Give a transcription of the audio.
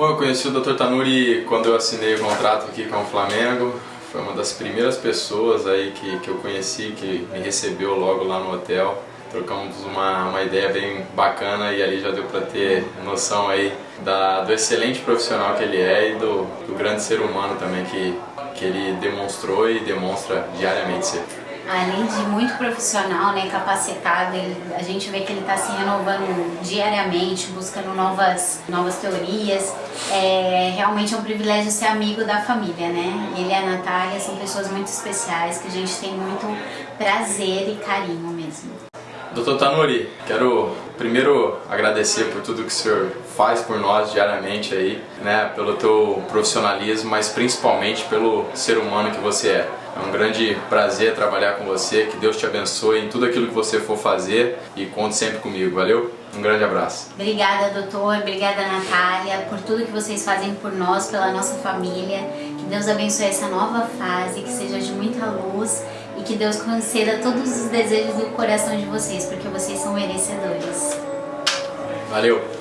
Bom, eu conheci o Dr. Tanuri quando eu assinei o contrato aqui com o Flamengo. Foi uma das primeiras pessoas aí que, que eu conheci, que me recebeu logo lá no hotel. Trocamos uma, uma ideia bem bacana e ali já deu para ter noção aí da, do excelente profissional que ele é e do, do grande ser humano também que, que ele demonstrou e demonstra diariamente ser além de muito profissional, né, capacitado, ele, a gente vê que ele está se renovando diariamente, buscando novas, novas teorias. É, realmente é um privilégio ser amigo da família, né? Ele e a Natália são pessoas muito especiais que a gente tem muito prazer e carinho mesmo. Doutor Tanuri, quero primeiro agradecer por tudo que o senhor faz por nós diariamente aí, né, pelo teu profissionalismo, mas principalmente pelo ser humano que você é. É um grande prazer trabalhar com você, que Deus te abençoe em tudo aquilo que você for fazer e conte sempre comigo, valeu? Um grande abraço. Obrigada, doutor, obrigada, Natália, por tudo que vocês fazem por nós, pela nossa família. Que Deus abençoe essa nova fase, que seja de muita luz e que Deus conceda todos os desejos do coração de vocês, porque vocês são merecedores. Valeu!